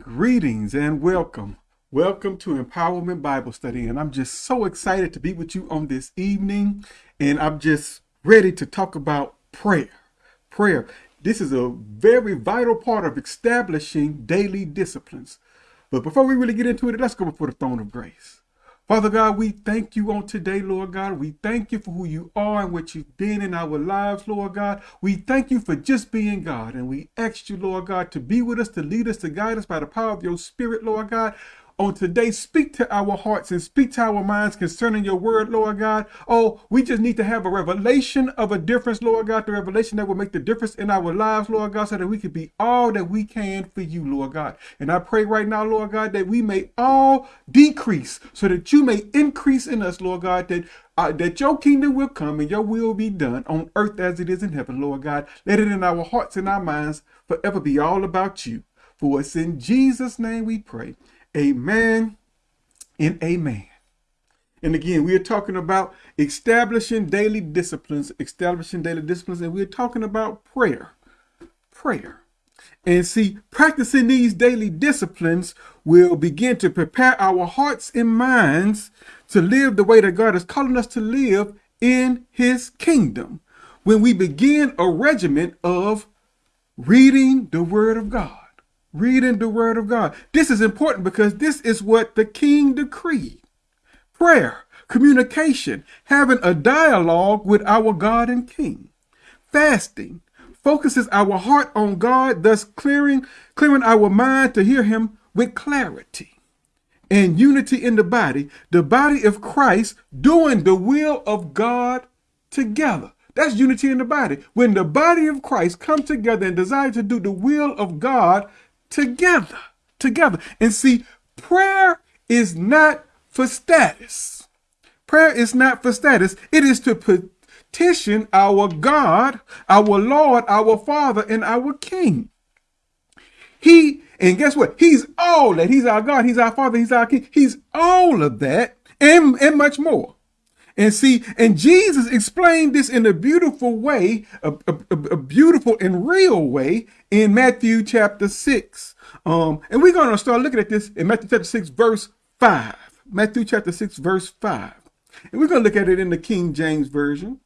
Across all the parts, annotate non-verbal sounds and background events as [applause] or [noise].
Greetings and welcome. Welcome to Empowerment Bible Study. And I'm just so excited to be with you on this evening. And I'm just ready to talk about prayer. Prayer. This is a very vital part of establishing daily disciplines. But before we really get into it, let's go before the throne of grace. Father God, we thank you on today, Lord God. We thank you for who you are and what you've been in our lives, Lord God. We thank you for just being God. And we ask you, Lord God, to be with us, to lead us, to guide us by the power of your spirit, Lord God on today. Speak to our hearts and speak to our minds concerning your word, Lord God. Oh, we just need to have a revelation of a difference, Lord God, the revelation that will make the difference in our lives, Lord God, so that we can be all that we can for you, Lord God. And I pray right now, Lord God, that we may all decrease so that you may increase in us, Lord God, that uh, that your kingdom will come and your will be done on earth as it is in heaven, Lord God. Let it in our hearts and our minds forever be all about you. For it's in Jesus' name we pray. Amen and amen. And again, we are talking about establishing daily disciplines, establishing daily disciplines, and we're talking about prayer. Prayer. And see, practicing these daily disciplines will begin to prepare our hearts and minds to live the way that God is calling us to live in his kingdom. When we begin a regimen of reading the word of God reading the word of God. This is important because this is what the king decreed. Prayer, communication, having a dialogue with our God and king. Fasting focuses our heart on God, thus clearing, clearing our mind to hear him with clarity. And unity in the body, the body of Christ doing the will of God together. That's unity in the body. When the body of Christ come together and desire to do the will of God together, together. And see, prayer is not for status. Prayer is not for status. It is to petition our God, our Lord, our Father, and our King. He, and guess what? He's all that. He's our God. He's our Father. He's our King. He's all of that and, and much more. And see, and Jesus explained this in a beautiful way, a, a, a, beautiful and real way in Matthew chapter 6. Um, and we're going to start looking at this in Matthew chapter 6, verse 5. Matthew chapter 6, verse 5. And we're going to look at it in the King James Version.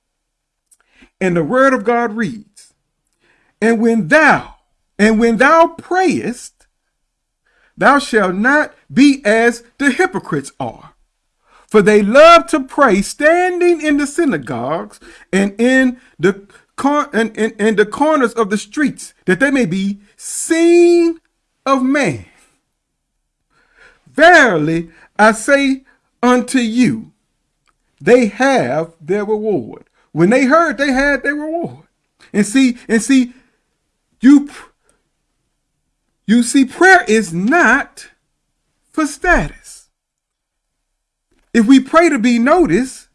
And the word of God reads, And when thou, and when thou prayest, thou shalt not be as the hypocrites are for they love to pray standing in the synagogues and in the and, in, the corners of the streets, that they may be seen of man. Verily, I say unto you, they have their reward. When they heard, they had their reward. And see, and see, you, you see, prayer is not for status. If we pray to be noticed,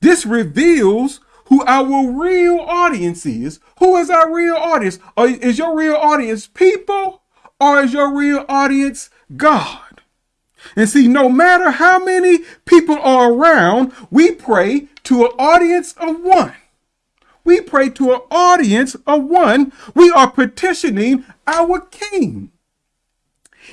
this reveals who our real audience is. Who is our real audience? Or is your real audience people or is your real audience God? And see, no matter how many people are around, we pray to an audience of one. We pray to an audience of one. We are petitioning our King.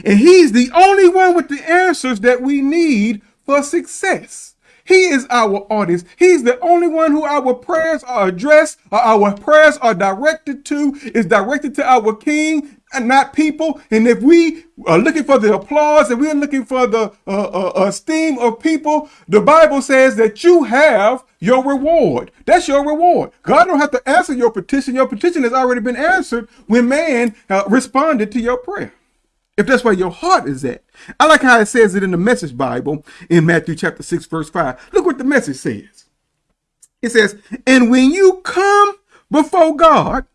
And he's the only one with the answers that we need for success. He is our audience. He's the only one who our prayers are addressed, or our prayers are directed to, is directed to our King and not people. And if we are looking for the applause and we're looking for the uh, uh, esteem of people, the Bible says that you have your reward. That's your reward. God don't have to answer your petition. Your petition has already been answered when man uh, responded to your prayer if that's where your heart is at. I like how it says it in the Message Bible in Matthew chapter 6, verse 5. Look what the message says. It says, And when you come before God,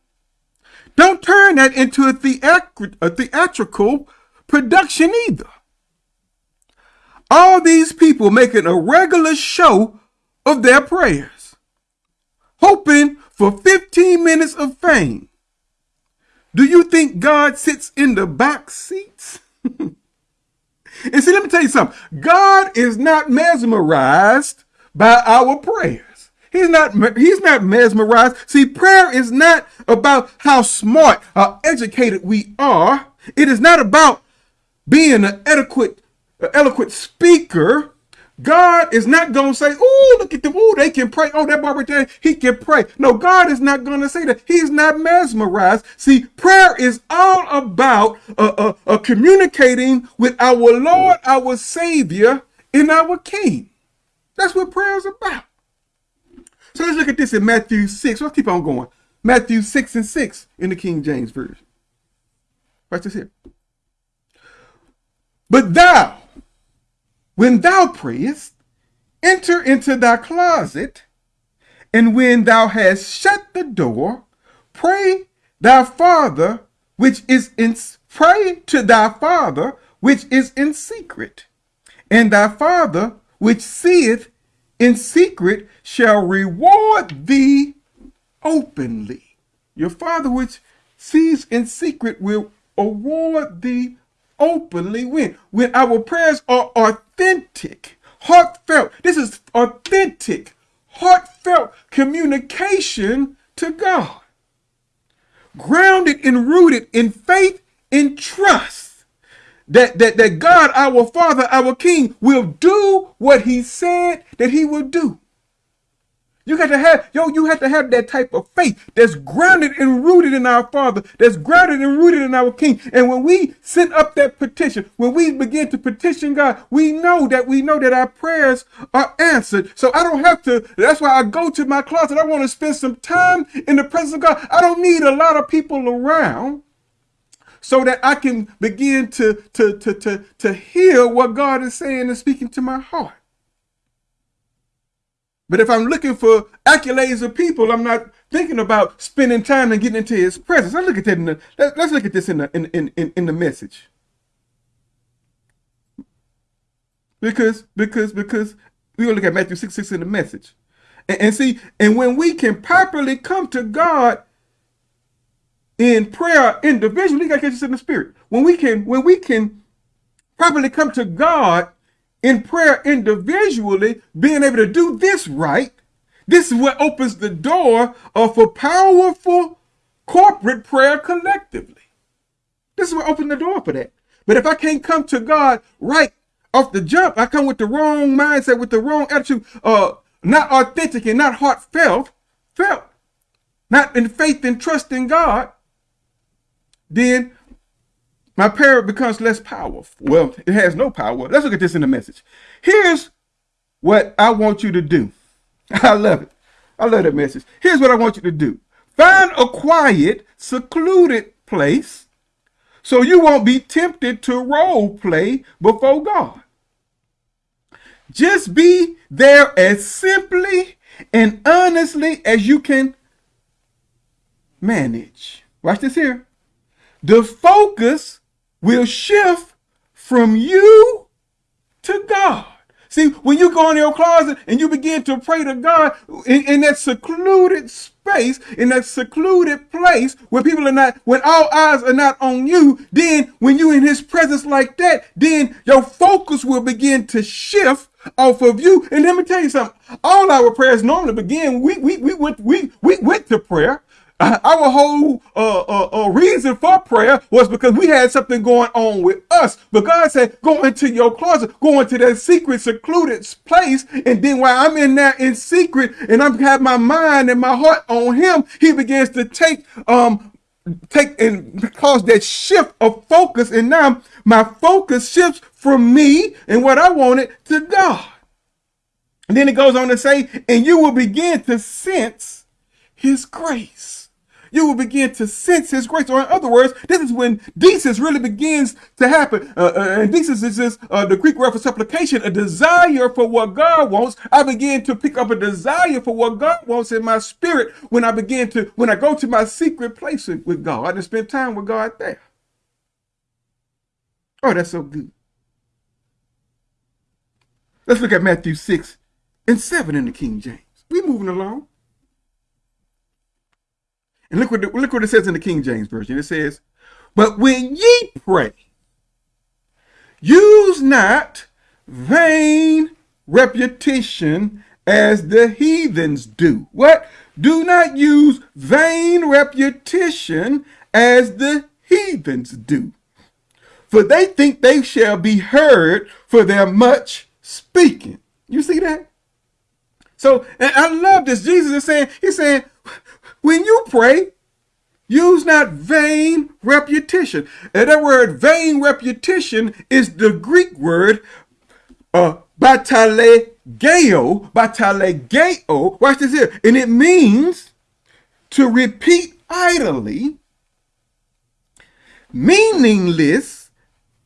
don't turn that into a, a theatrical production either. All these people making a regular show of their prayers, hoping for 15 minutes of fame do you think God sits in the box seats? [laughs] and see, let me tell you something. God is not mesmerized by our prayers. He's not, he's not mesmerized. See, prayer is not about how smart or educated we are. It is not about being an adequate, an eloquent speaker, God is not going to say, oh, look at them. Oh, they can pray. Oh, that barber there, he can pray. No, God is not going to say that. He's not mesmerized. See, prayer is all about uh, uh, uh, communicating with our Lord, our Savior, and our King. That's what prayer is about. So let's look at this in Matthew 6. Let's keep on going. Matthew 6 and 6 in the King James Version. Watch this here. But thou, when thou prayest, enter into thy closet, and when thou hast shut the door, pray thy father which is in pray to thy father which is in secret, and thy father which seeth in secret shall reward thee openly. Your father which sees in secret will award thee openly when? When our prayers are authentic, heartfelt. This is authentic, heartfelt communication to God. Grounded and rooted in faith and trust that, that, that God, our Father, our King, will do what he said that he will do. You got to have, yo, you have to have that type of faith that's grounded and rooted in our Father, that's grounded and rooted in our King. And when we send up that petition, when we begin to petition God, we know that we know that our prayers are answered. So I don't have to, that's why I go to my closet. I want to spend some time in the presence of God. I don't need a lot of people around so that I can begin to, to, to, to, to hear what God is saying and speaking to my heart. But if I'm looking for accolades of people, I'm not thinking about spending time and getting into his presence. Let's look at that in the, let, us look at this in the in, in, in the message. Because because because we're gonna look at Matthew 6 6 in the message. And, and see, and when we can properly come to God in prayer individually, you gotta catch this in the spirit. When we can, when we can properly come to God in prayer individually, being able to do this right, this is what opens the door of a powerful corporate prayer collectively. This is what opens the door for that. But if I can't come to God right off the jump, I come with the wrong mindset, with the wrong attitude, uh, not authentic and not heartfelt, felt, not in faith and trust in God, then my prayer becomes less powerful. Well, it has no power. Let's look at this in the message. Here's what I want you to do. [laughs] I love it. I love that message. Here's what I want you to do. Find a quiet, secluded place so you won't be tempted to role play before God. Just be there as simply and honestly as you can manage. Watch this here. The focus will shift from you to God. See, when you go in your closet and you begin to pray to God in, in, that secluded space, in that secluded place where people are not, when all eyes are not on you, then when you in his presence like that, then your focus will begin to shift off of you. And let me tell you something. All our prayers normally begin, we, we, we went, we, we went to prayer. Our whole uh, uh, uh, reason for prayer was because we had something going on with us. But God said, go into your closet, go into that secret, secluded place. And then while I'm in there in secret and I'm have my mind and my heart on him, he begins to take, um, take and cause that shift of focus. And now my focus shifts from me and what I wanted to God. And then it goes on to say, and you will begin to sense his grace you will begin to sense his grace. Or in other words, this is when desis really begins to happen. Uh, uh, and desis is uh, the Greek word for supplication, a desire for what God wants. I begin to pick up a desire for what God wants in my spirit when I begin to, when I go to my secret place with God and spend time with God there. Oh, that's so good. Let's look at Matthew 6 and 7 in the King James. We moving along. And look what, look what it says in the King James Version. It says, But when ye pray, use not vain repetition as the heathens do. What? Do not use vain repetition as the heathens do. for they think they shall be heard for their much speaking. You see that? So, and I love this. Jesus is saying, he's saying, when you pray, use not vain repetition. And that word vain repetition is the Greek word uh, batalegeo, batalegeo. Watch this here. And it means to repeat idly, meaningless,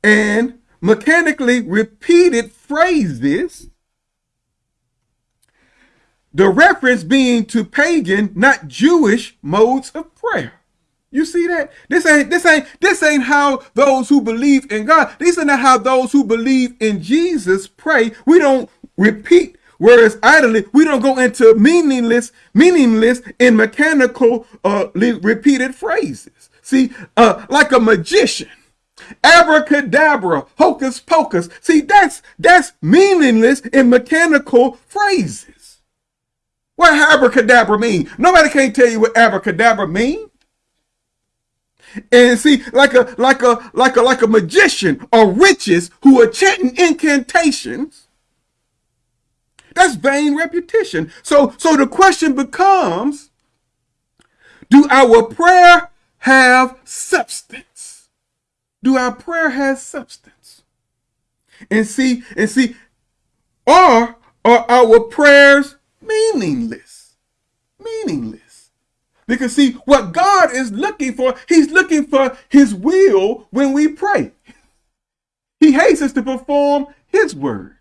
and mechanically repeated phrases. The reference being to pagan, not Jewish modes of prayer. You see that? This ain't this ain't this ain't how those who believe in God. These are not how those who believe in Jesus pray. We don't repeat words idly. We don't go into meaningless, meaningless and mechanical uh, repeated phrases. See, uh, like a magician, abracadabra, hocus pocus. See, that's that's meaningless and mechanical phrases. What abracadabra mean? Nobody can't tell you what abracadabra mean. And see, like a like a like a like a magician or witches who are chanting incantations. That's vain repetition. So so the question becomes, do our prayer have substance? Do our prayer have substance? And see, and see, or are our prayers meaningless? Meaningless. Because see, what God is looking for, he's looking for his will when we pray. He hates us to perform his word,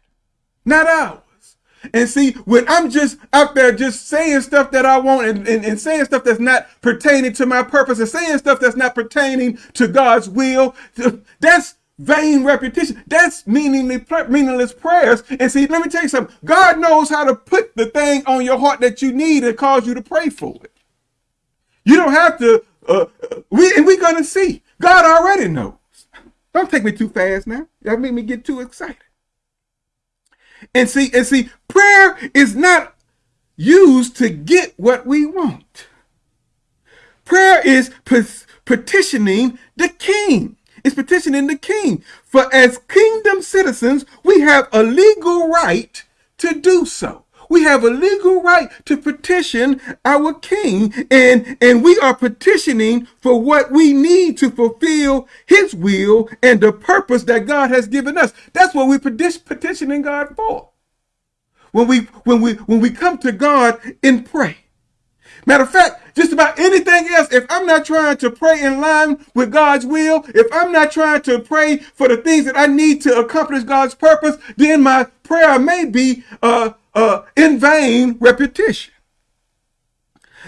not ours. And see, when I'm just out there just saying stuff that I want and, and, and, saying stuff that's not pertaining to my purpose and saying stuff that's not pertaining to God's will, that's vain repetition. That's meaningless prayers. And see, let me tell you something. God knows how to put the thing on your heart that you need and cause you to pray for it. You don't have to, uh, we, and we're going to see. God already knows. Don't take me too fast now. That made me get too excited. And see, and see, prayer is not used to get what we want. Prayer is petitioning the king. It's petitioning the king. For as kingdom citizens, we have a legal right to do so. We have a legal right to petition our king, and, and we are petitioning for what we need to fulfill his will and the purpose that God has given us. That's what we're petitioning God for. When we when we when we come to God in pray. Matter of fact, just about anything else, if I'm not trying to pray in line with God's will, if I'm not trying to pray for the things that I need to accomplish God's purpose, then my prayer may be uh, uh, in vain repetition.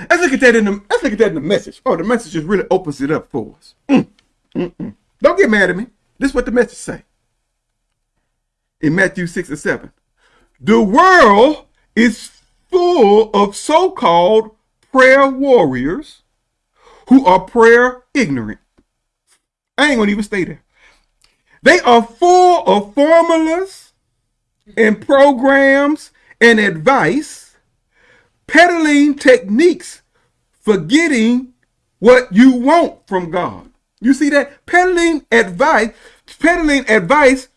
Let's look at that in the let's look at that in the message. Oh, the message just really opens it up for us. Mm, mm, mm. Don't get mad at me. This is what the message say. In Matthew 6 and 7. The world is full of so-called prayer warriors who are prayer ignorant. I ain't gonna even stay there. They are full of formulas and programs and advice, peddling techniques for getting what you want from God. You see that? Peddling advice, peddling advice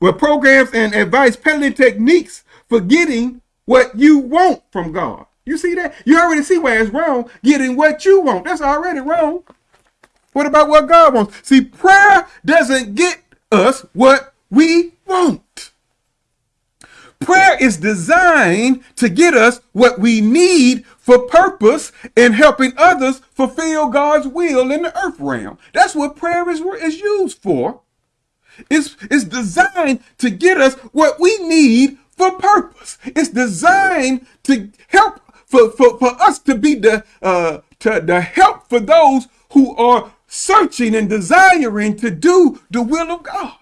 with programs and advice, peddling techniques for getting what you want from God. You see that? You already see why it's wrong. Getting what you want. That's already wrong. What about what God wants? See, prayer doesn't get us what we want. Prayer is designed to get us what we need for purpose and helping others fulfill God's will in the earth realm. That's what prayer is, is used for. It's, it's designed to get us what we need for purpose. It's designed to help for, for, for us to be the, uh, to, the help for those who are searching and desiring to do the will of God.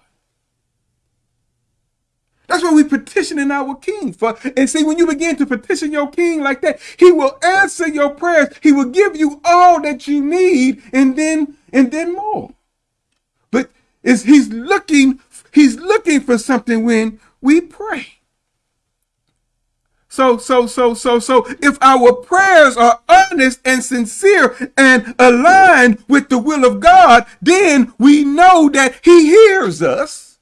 That's what we petitioning our king for. And see, when you begin to petition your king like that, he will answer your prayers. He will give you all that you need and then and then more. But is he's looking, he's looking for something when we pray. So, so, so, so, so, if our prayers are honest and sincere and aligned with the will of God, then we know that he hears us.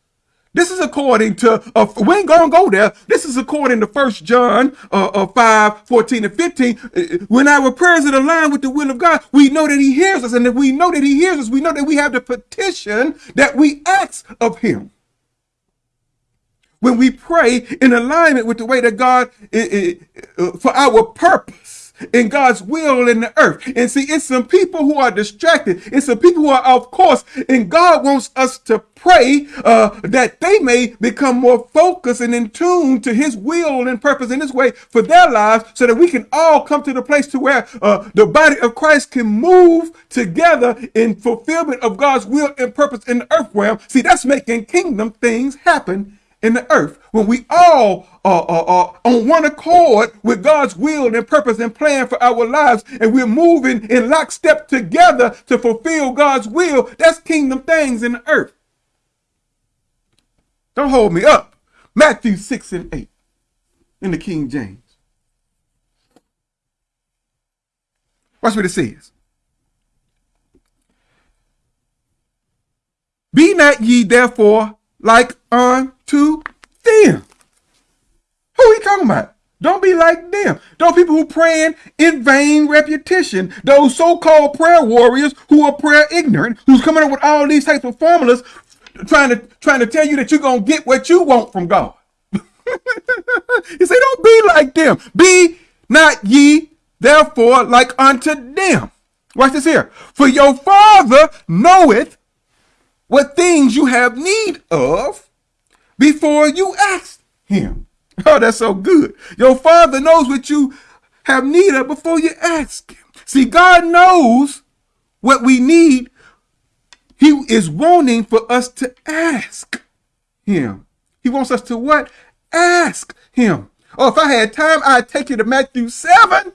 This is according to, uh, we ain't gonna go there. This is according to First John uh, uh, 5, 14 and 15. Uh, when our prayers are aligned with the will of God, we know that he hears us. And if we know that he hears us, we know that we have the petition that we ask of him when we pray in alignment with the way that God, uh, for our purpose in God's will in the earth. And see, it's some people who are distracted. It's some people who are off course. And God wants us to pray uh, that they may become more focused and in tune to his will and purpose in his way for their lives so that we can all come to the place to where uh, the body of Christ can move together in fulfillment of God's will and purpose in the earth realm. See, that's making kingdom things happen in the earth when we all are, are, are, on one accord with God's will and purpose and plan for our lives, and we're moving in lockstep together to fulfill God's will, that's kingdom things in the earth. Don't hold me up. Matthew 6 and 8 in the King James. Watch what it says. Be not ye therefore like unto them. Who are we talking about? Don't be like them. Those people who praying in vain repetition. Those so-called prayer warriors who are prayer ignorant, who's coming up with all these types of formulas, trying to trying to tell you that you're gonna get what you want from God. [laughs] he said, don't be like them. Be not ye therefore like unto them. Watch this here. For your father knoweth what things you have need of before you ask him. Oh, that's so good. Your father knows what you have need of before you ask him. See, God knows what we need. He is wanting for us to ask him. He wants us to what? Ask him. Oh, if I had time, I'd take you to Matthew 7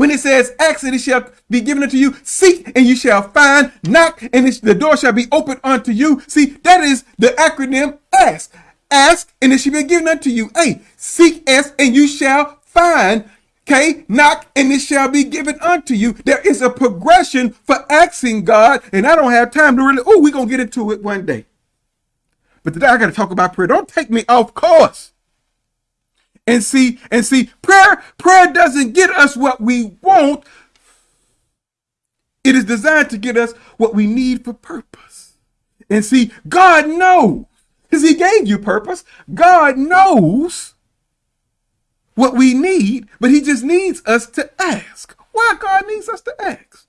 when it says, ask and it shall be given unto you, seek and you shall find, knock and the door shall be opened unto you. See, that is the acronym ask. Ask and it shall be given unto you. Hey, seek, ask and you shall find. Okay, knock and it shall be given unto you. There is a progression for asking God, and I don't have time to really, oh, we're going to get into it one day. But today I got to talk about prayer. Don't take me off course. And see, and see, prayer, prayer doesn't get us what we want. It is designed to get us what we need for purpose. And see, God knows, because he gave you purpose. God knows what we need, but he just needs us to ask. Why God needs us to ask?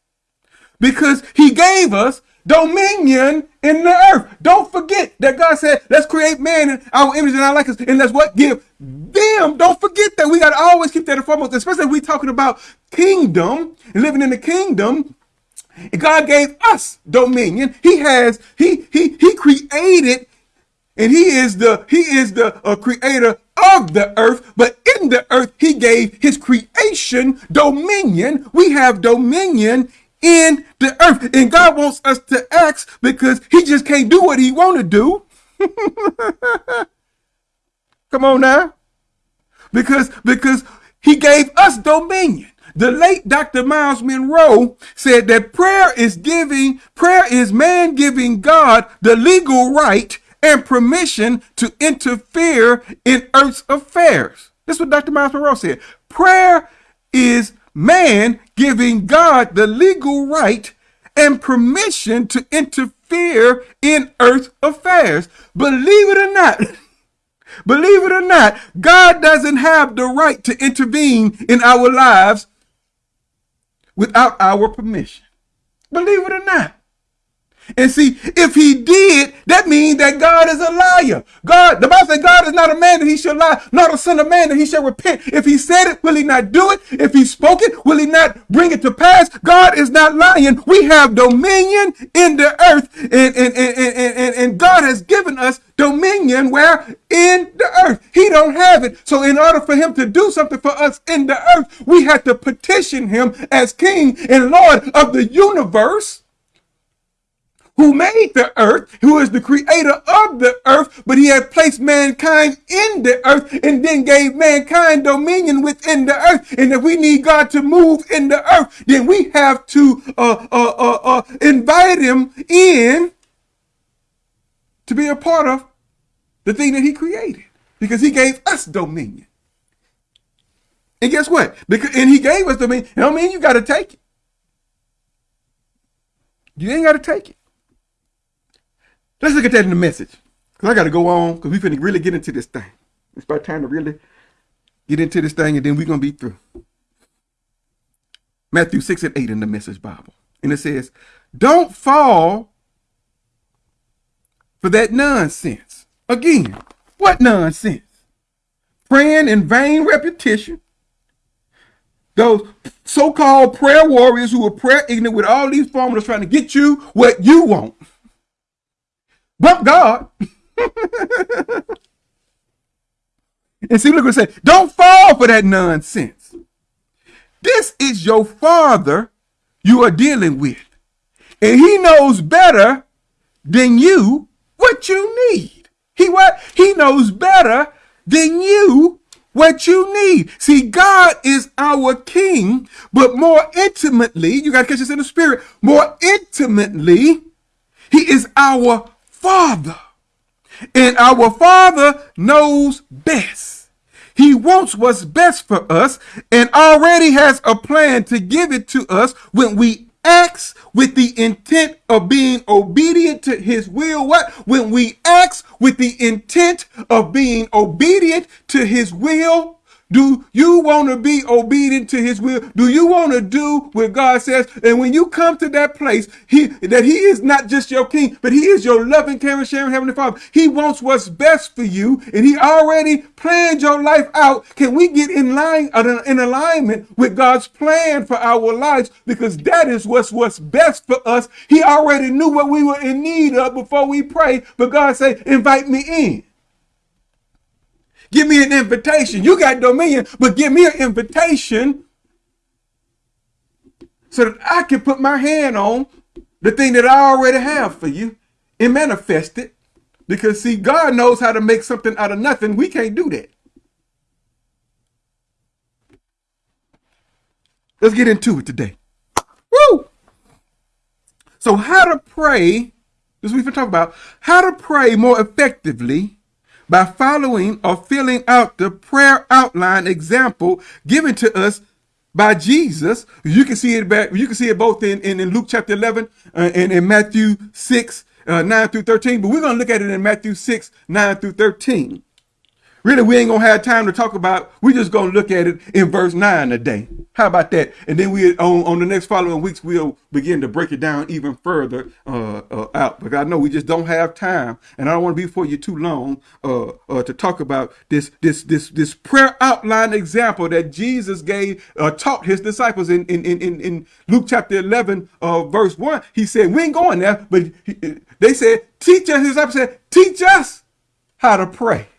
Because he gave us dominion in the earth. Don't forget that God said, let's create man in our image and our likeness. And let's what? Give them. Don't forget that. We got to always keep that in foremost, especially if we talking about kingdom and living in the kingdom. God gave us dominion. He has, he, he, he created and he is the, he is the uh, creator of the earth, but in the earth, he gave his creation dominion. We have dominion in the earth. And God wants us to ask because he just can't do what he want to do. [laughs] Come on now. Because, because he gave us dominion. The late Dr. Myles Munroe said that prayer is giving, prayer is man giving God the legal right and permission to interfere in earth's affairs. This is what Dr. Myles Munroe said. Prayer is man giving God the legal right and permission to interfere in earth affairs. Believe it or not, [laughs] believe it or not, God doesn't have the right to intervene in our lives without our permission. Believe it or not. And see, if he did, that means that God is a liar. God, the Bible says God is not a man that he should lie, not a son of man that he should repent. If he said it, will he not do it? If he spoke it, will he not bring it to pass? God is not lying. We have dominion in the earth and, and, and, and, and God has given us dominion where in the earth he don't have it so in order for him to do something for us in the earth we had to petition him as king and lord of the universe who made the earth, who is the creator of the earth, but he had placed mankind in the earth and then gave mankind dominion within the earth. And if we need God to move in the earth, then we have to uh, uh, uh, uh invite him in to be a part of the thing that he created because he gave us dominion. And guess what? Because and he gave us dominion. I mean you got to take it. You ain't got to take it. Let's look at that in the message. Because I got to go on because we finna really get into this thing. It's about time to really get into this thing and then we're going to be through. Matthew 6 and 8 in the Message Bible. And it says, Don't fall for that nonsense. Again, what nonsense? Praying in vain repetition. Those so-called prayer warriors who are prayer ignorant with all these formulas trying to get you what you want. Bump God. and see, look what it say. Don't fall for that nonsense. This is your father you are dealing with. And he knows better than you what you need. He what? He knows better than you what you need. See, God is our king, but more intimately, you got to catch this in the spirit, more intimately, he is our Father. And our Father knows best. He wants what's best for us and already has a plan to give it to us when we act with the intent of being obedient to his will. What? When we act with the intent of being obedient to his will, do you want to be obedient to his will? Do you want to do what God says? And when you come to that place, he that he is not just your king, but he is your loving, caring, sharing heavenly father. He wants what's best for you, and he already planned your life out. Can we get in line uh, in alignment with God's plan for our lives? Because that is what's what's best for us. He already knew what we were in need of before we prayed, but God said, invite me in. Give me an invitation. You got dominion, but give me an invitation so that I can put my hand on the thing that I already have for you and manifest it. Because see, God knows how to make something out of nothing. We can't do that. Let's get into it today. Woo! So how to pray, this we've been talking about, how to pray more effectively by following or filling out the prayer outline example given to us by Jesus. You can see it back, you can see it both in, in, in Luke chapter 11 uh, and in Matthew 6, uh, 9 through 13, but we're going to look at it in Matthew 6, 9 through 13. Really, we ain't gonna have time to talk about. We just gonna look at it in verse nine today. How about that? And then we on on the next following weeks we'll begin to break it down even further uh, uh, out. But I know we just don't have time, and I don't want to be for you too long uh, uh, to talk about this this this this prayer outline example that Jesus gave uh, taught his disciples in in in in Luke chapter eleven uh, verse one. He said, "We ain't going there," but he, they said, "Teach us." His disciples said, "Teach us how to pray."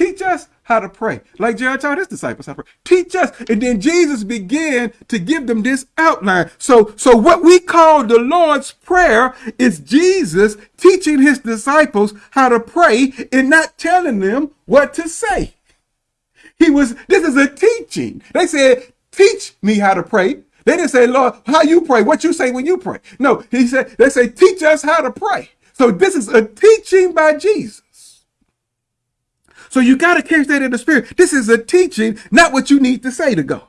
Teach us how to pray. Like Jared taught his disciples how to pray. Teach us. And then Jesus began to give them this outline. So, so what we call the Lord's Prayer is Jesus teaching his disciples how to pray and not telling them what to say. He was, this is a teaching. They said, teach me how to pray. They didn't say, Lord, how you pray, what you say when you pray. No, he said, they say, teach us how to pray. So this is a teaching by Jesus. So you got to catch that in the spirit. This is a teaching, not what you need to say to God.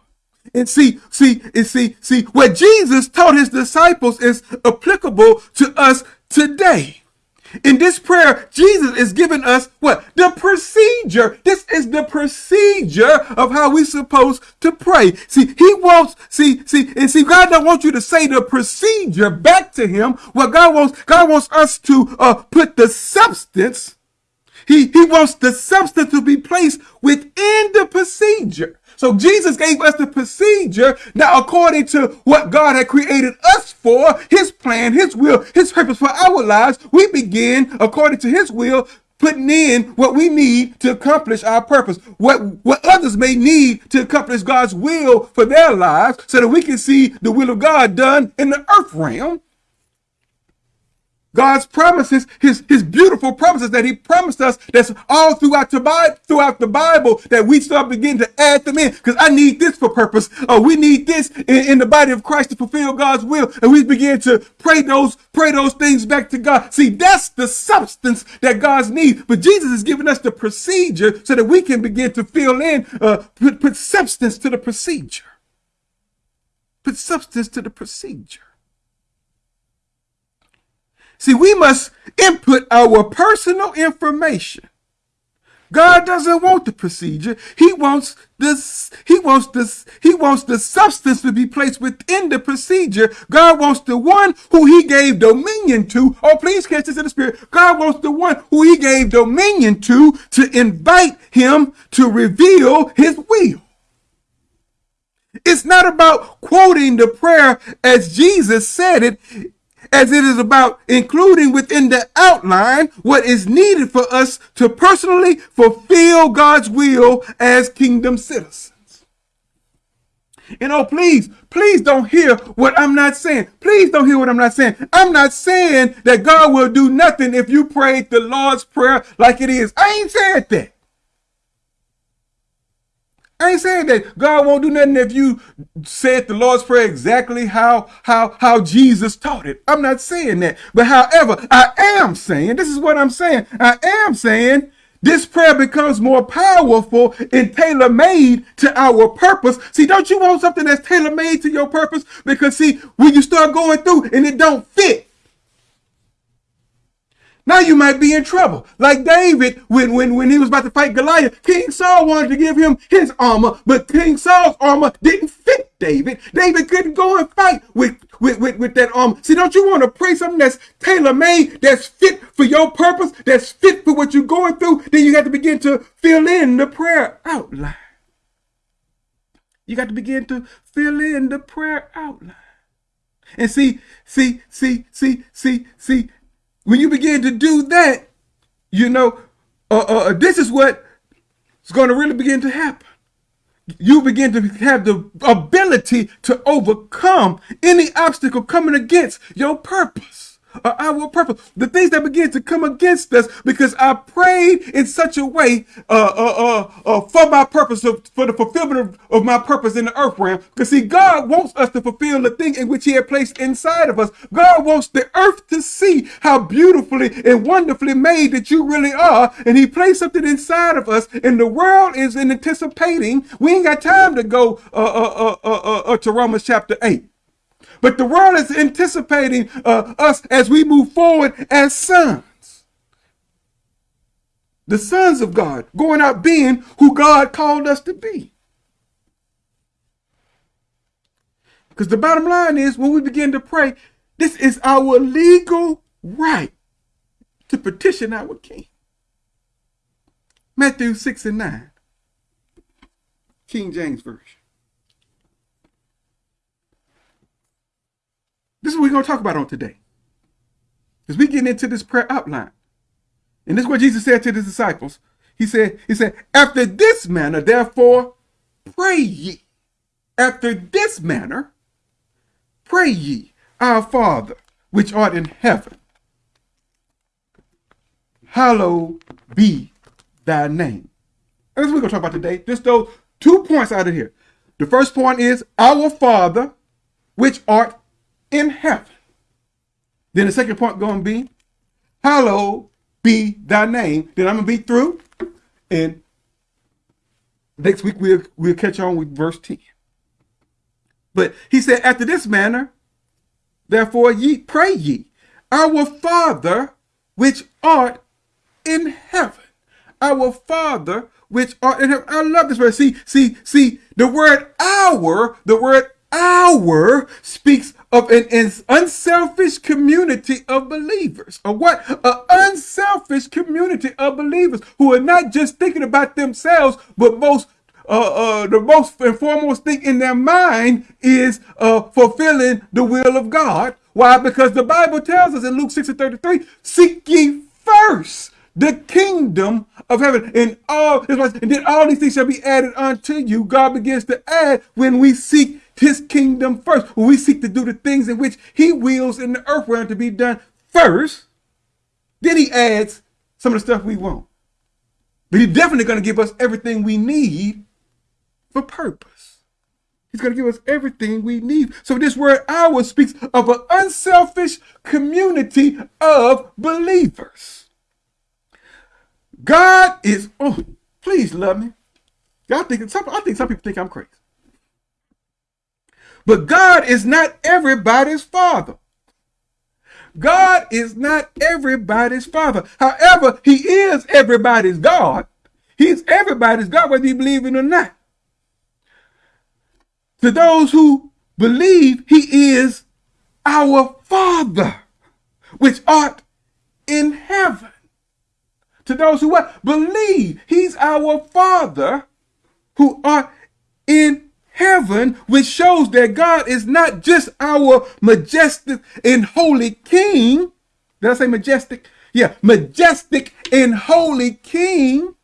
And see, see, and see, see, what Jesus taught his disciples is applicable to us today. In this prayer, Jesus is giving us what? The procedure. This is the procedure of how we supposed to pray. See, he wants, see, see, and see, God don't want you to say the procedure back to him. What God wants, God wants us to uh, put the substance he, he wants the substance to be placed within the procedure. So Jesus gave us the procedure now according to what God had created us for, his plan, his will, his purpose for our lives. We begin according to his will, putting in what we need to accomplish our purpose, what, what others may need to accomplish God's will for their lives so that we can see the will of God done in the earth realm God's promises, his, his beautiful promises that he promised us that's all throughout the Bible, throughout the Bible that we start beginning to add them in because I need this for purpose. Or we need this in, in, the body of Christ to fulfill God's will. And we begin to pray those, pray those things back to God. See, that's the substance that God's needs. But Jesus is giving us the procedure so that we can begin to fill in, uh, put, put substance to the procedure. Put substance to the procedure. See, we must input our personal information. God doesn't want the procedure. He wants this, he wants this, he wants the substance to be placed within the procedure. God wants the one who he gave dominion to. Oh, please catch this in the spirit. God wants the one who he gave dominion to to invite him to reveal his will. It's not about quoting the prayer as Jesus said it as it is about including within the outline what is needed for us to personally fulfill God's will as kingdom citizens. And oh, please, please don't hear what I'm not saying. Please don't hear what I'm not saying. I'm not saying that God will do nothing if you prayed the Lord's Prayer like it is. I ain't said that. I ain't saying that God won't do nothing if you said the Lord's Prayer exactly how, how, how Jesus taught it. I'm not saying that. But however, I am saying, this is what I'm saying. I am saying this prayer becomes more powerful and tailor-made to our purpose. See, don't you want something that's tailor-made to your purpose? Because see, when you start going through and it don't fit, now you might be in trouble. Like David, when, when, when he was about to fight Goliath, King Saul wanted to give him his armor, but King Saul's armor didn't fit David. David couldn't go and fight with, with, with, with that armor. See, don't you want to pray something that's tailor-made, that's fit for your purpose, that's fit for what you're going through? Then you got to begin to fill in the prayer outline. You got to begin to fill in the prayer outline. And see, see, see, see, see, see, when you begin to do that, you know, uh, uh, uh this is what is going to really begin to happen. You begin to have the ability to overcome any obstacle coming against your purpose uh, our purpose. The things that begin to come against us because I prayed in such a way uh, uh, uh, uh for my purpose, of, for the fulfillment of, of, my purpose in the earth realm. Because see, God wants us to fulfill the thing in which he had placed inside of us. God wants the earth to see how beautifully and wonderfully made that you really are. And he placed something inside of us and the world is anticipating. We ain't got time to go uh, to Romans chapter 8. But the world is anticipating uh, us as we move forward as sons. The sons of God, going out being who God called us to be. Because the bottom line is when we begin to pray, this is our legal right to petition our king. Matthew 6 and 9. King James Version. This is what we're going to talk about on today. As we get into this prayer outline. And this is what Jesus said to his disciples. He said, he said, after this manner, therefore, pray ye. After this manner, pray ye, our Father, which art in heaven. Hallowed be thy name. And that's what we're going to talk about today. Just those two points out of here. The first point is, our Father, which art in heaven. Then the second point going to be, hallowed be thy name. Then I'm going to be through. And next week we'll, we'll catch on with verse 10. But he said, after this manner, therefore ye pray ye, our Father which art in heaven. Our Father which art in heaven. I love this word. See, see, see, the word our, the word our speaks of an, an, unselfish community of believers. Or what? An unselfish community of believers who are not just thinking about themselves, but most uh, uh, the most and foremost thing in their mind is uh, fulfilling the will of God. Why? Because the Bible tells us in Luke 6 and 33, seek ye first the kingdom of heaven and all and then all these things shall be added unto you. God begins to add when we seek his kingdom first. When we seek to do the things in which he wills in the earth realm to be done first. Then he adds some of the stuff we want. But he's definitely going to give us everything we need for purpose. He's going to give us everything we need. So this word our speaks of an unselfish community of believers. God is, oh, please love me. Y'all think some, I think some people think I'm crazy. But God is not everybody's father. God is not everybody's father. However, he is everybody's God. He's everybody's God, whether you believe it or not. To those who believe, he is our Father, which art in heaven. To those who? Believe, he's our Father who art in heaven, which shows that God is not just our majestic and holy king. Did I say majestic? Yeah, majestic and holy king.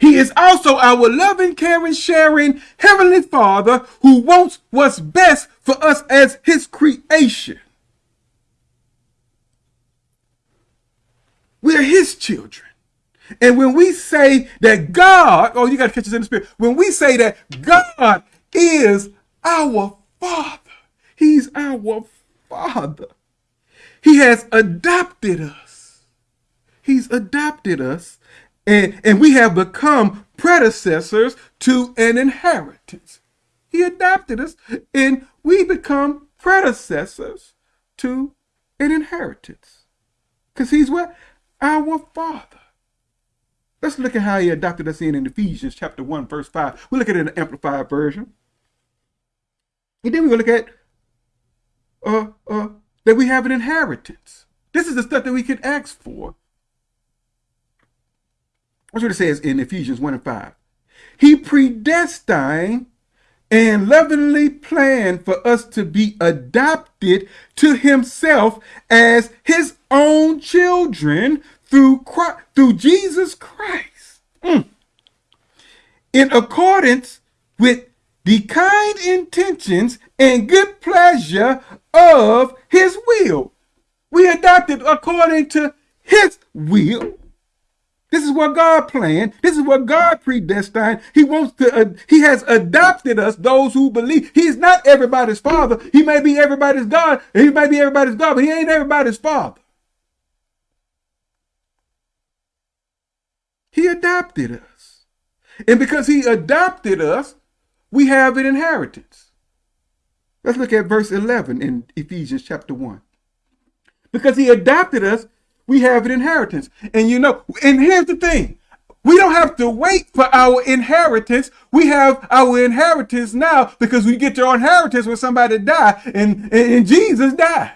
He is also our loving, caring, sharing Heavenly Father who wants what's best for us as His creation. We are His children. And when we say that God, oh, you got to catch this in the spirit. When we say that God is our Father, He's our Father. He has adopted us. He's adopted us, and, and we have become predecessors to an inheritance. He adopted us, and we become predecessors to an inheritance. Because he's what? Our Father. Let's look at how he adopted us in in Ephesians chapter 1, verse 5. We'll look at it in the Amplified Version. And then to look at uh, uh, that we have an inheritance. This is the stuff that we can ask for. That's what it says in Ephesians 1 and 5. He predestined and lovingly planned for us to be adopted to himself as his own children through Christ, through Jesus Christ. Mm. In accordance with the kind intentions and good pleasure of his will. We adopted according to his will. This is what God planned. This is what God predestined. He wants to, uh, he has adopted us, those who believe. He's not everybody's father. He may be everybody's God. He may be everybody's God, but he ain't everybody's father. He adopted us. And because he adopted us, we have an inheritance. Let's look at verse 11 in Ephesians chapter 1. Because he adopted us, we have an inheritance. And you know, and here's the thing. We don't have to wait for our inheritance. We have our inheritance now because we get your inheritance when somebody died and, and, and Jesus died.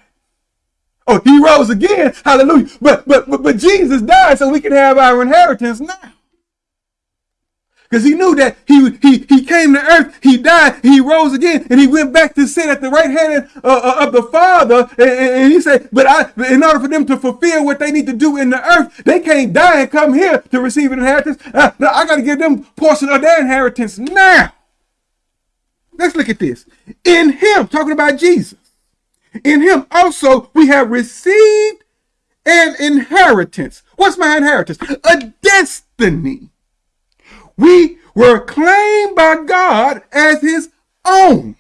Oh, he rose again. Hallelujah. But, but, but, but Jesus died so we can have our inheritance now. Because he knew that he, he, he came to earth, he died, he rose again, and he went back to sit at the right hand uh, uh, of the Father. And, and, he said, but I, in order for them to fulfill what they need to do in the earth, they can't die and come here to receive an inheritance. Uh, I got to give them portion of their inheritance now. Let's look at this. In him, talking about Jesus, in him also we have received an inheritance. What's my inheritance? A destiny. We were claimed by God as his own.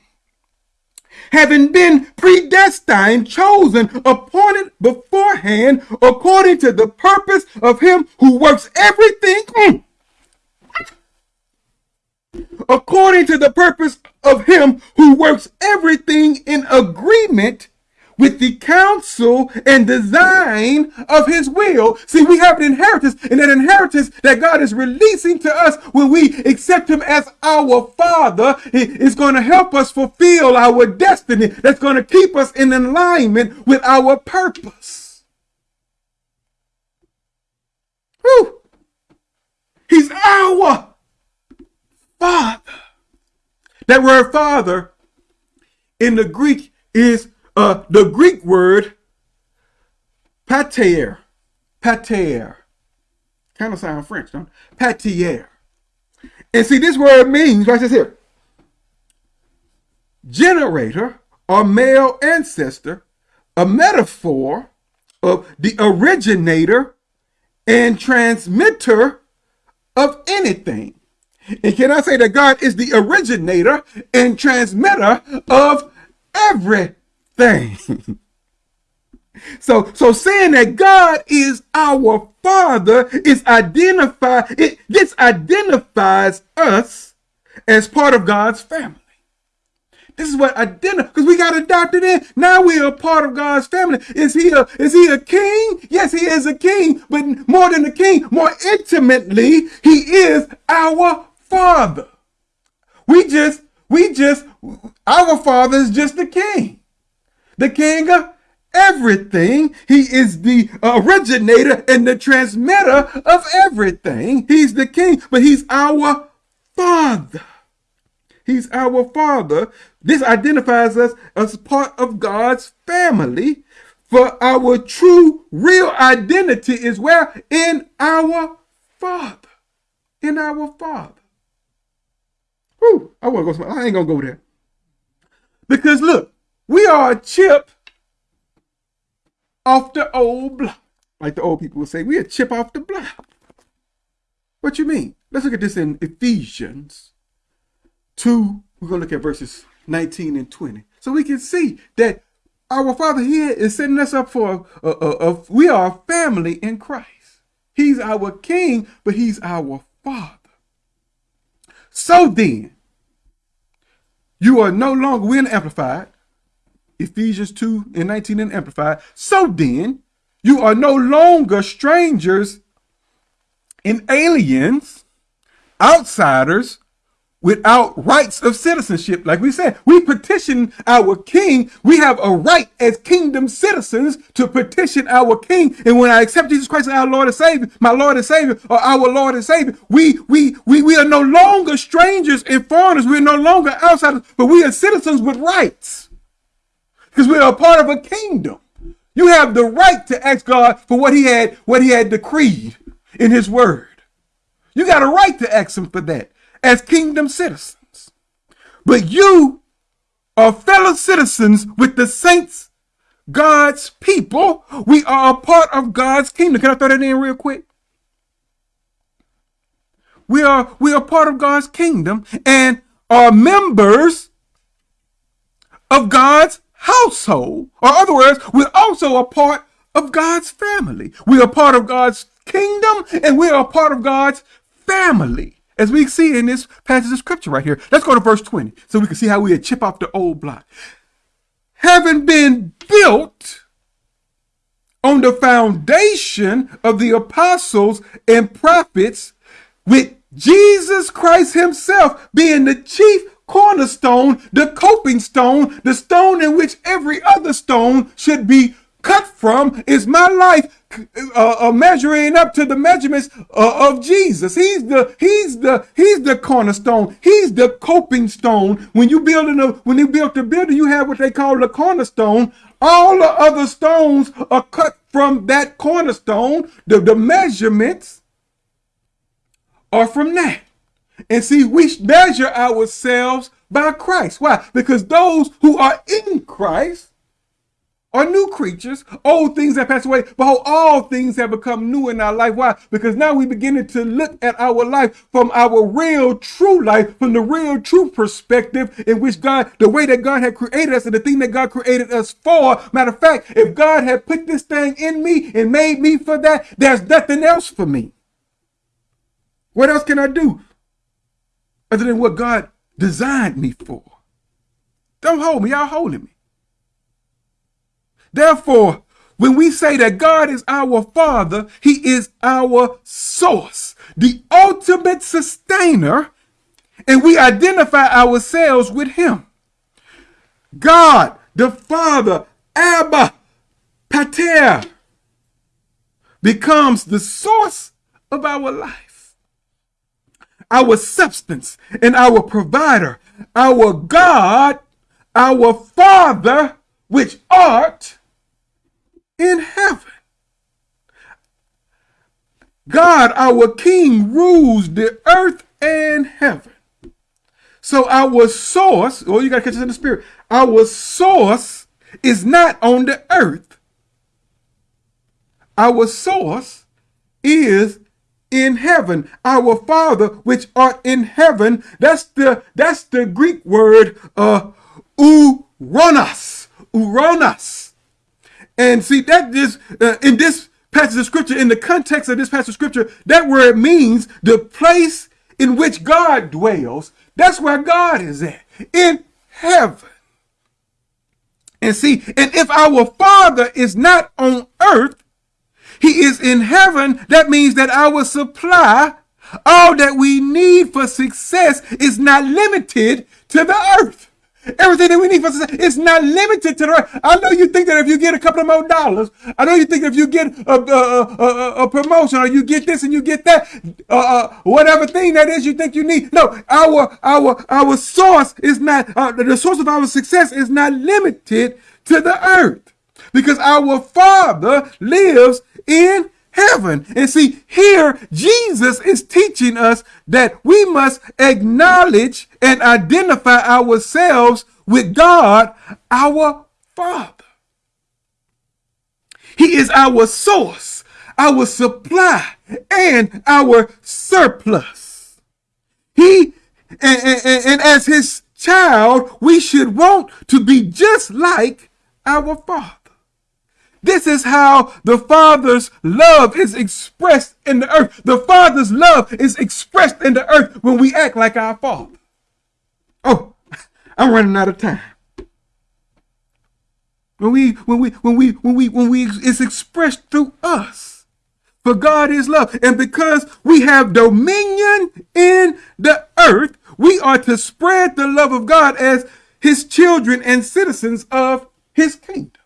Having been predestined, chosen, appointed beforehand, according to the purpose of him who works everything. Mm. According to the purpose of him who works everything in agreement with the counsel and design of his will. See, we have an inheritance, and that inheritance that God is releasing to us when we accept him as our father is going to help us fulfill our destiny. That's going to keep us in alignment with our purpose. Whew. He's our Father. That word Father in the Greek is uh, the Greek word pater. Pater. Kind of sound French, don't it? Pater. And see, this word means, right this here, generator or male ancestor, a metaphor of the originator and transmitter of anything. And can I say that God is the originator and transmitter of everything? [laughs] so, so saying that God is our Father is identify it this identifies us as part of God's family. This is what identify because we got adopted in. Now we are part of God's family. Is he a is he a king? Yes, he is a king, but more than a king, more intimately, he is our father. We just we just our father is just the king. The king of everything. He is the originator and the transmitter of everything. He's the king, but he's our father. He's our father. This identifies us as part of God's family. For our true, real identity is where? In our Father. In our Father. Whew, I want to go somewhere. I ain't to go there. Because look, we are a chip off the old block. Like the old people would say, we a chip off the block. What you mean? Let's look at this in Ephesians 2, we're to look at verses 19 and 20. So we can see that our Father here is setting us up for a, a, a, a, we are a family in Christ. He's our King, but He's our Father. So then, you are no longer, we're in Amplified, Ephesians 2 and 19 in Amplified. So then, you are no longer strangers and aliens, outsiders, without rights of citizenship. Like we said, we petition our king. We have a right as kingdom citizens to petition our king. And when I accept Jesus Christ as our Lord and Savior, my Lord and Savior, or our Lord and Savior, we we we we are no longer strangers and foreigners. We're no longer outsiders, but we are citizens with rights. Because we are a part of a kingdom. You have the right to ask God for what he had, what he had decreed in his word. You got a right to ask him for that as kingdom citizens. But you are fellow citizens with the saints, God's people. We are a part of God's kingdom. Can I throw that in real quick? We are we are part of God's kingdom and are members of God's household. Or other words, we're also a part of God's family. We are part of God's kingdom and we are a part of God's family as we see in this passage of scripture right here. Let's go to verse 20 so we can see how we had chip off the old block. Having been built on the foundation of the apostles and prophets with Jesus Christ himself being the chief cornerstone, the coping stone, the stone in which every other stone should be cut from is my life uh, uh, measuring up to the measurements uh, of Jesus. He's the he's the he's the cornerstone. He's the coping stone. When you building a when you build the building, you have what they call the cornerstone. All the other stones are cut from that cornerstone. The the measurements are from that. And see, we measure ourselves by Christ. Why? Because those who are in Christ are new creatures. Old things have passed away. Behold, all things have become new in our life. Why? Because now we beginning to look at our life from our real, true life, from the real, true perspective in which God, the way that God had created us and the thing that God created us for. Matter of fact, if God had put this thing in me and made me for that, there's nothing else for me. What else can I do other than what God designed me for? Don't hold me. Y'all holding me. Therefore, when we say that God is our Father, He is our source, the ultimate sustainer, and we identify ourselves with Him. God, the Father, Abba, Pater, becomes the source of our life, our substance, and our provider, our God, our Father, which art in heaven. God, our King, rules the earth and heaven. So our source, oh, you got to catch this in the spirit. Our source is not on the earth. Our source is in heaven. Our Father which art in heaven. That's the that's the Greek word uh ouranos. Ouranos. And see that is uh, in this passage of scripture, in the context of this passage of scripture, that word means the place in which God dwells. That's where God is at. In heaven. And see, and if our Father is not on earth, he is in heaven. That means that our supply, all that we need for success, is not limited to the earth. Everything that we need for success is not limited to the earth. I know you think that if you get a couple of more dollars, I know you think if you get a, a, a, a promotion or you get this and you get that, uh, uh, whatever thing that is you think you need. No, our our our source is not uh, the source of our success is not limited to the earth because our Father lives in heaven. And see, here Jesus is teaching us that we must acknowledge and identify ourselves with God, our Father. He is our source, our supply, and our surplus. He, and, and, and as his child, we should want to be just like our Father. This is how the Father's love is expressed in the earth. The Father's love is expressed in the earth when we act like our Father. Oh, [laughs] I'm running out of time. When we, when we, when we, when we, when we, it's expressed through us. For God is love. And because we have dominion in the earth, we are to spread the love of God as his children and citizens of his kingdom.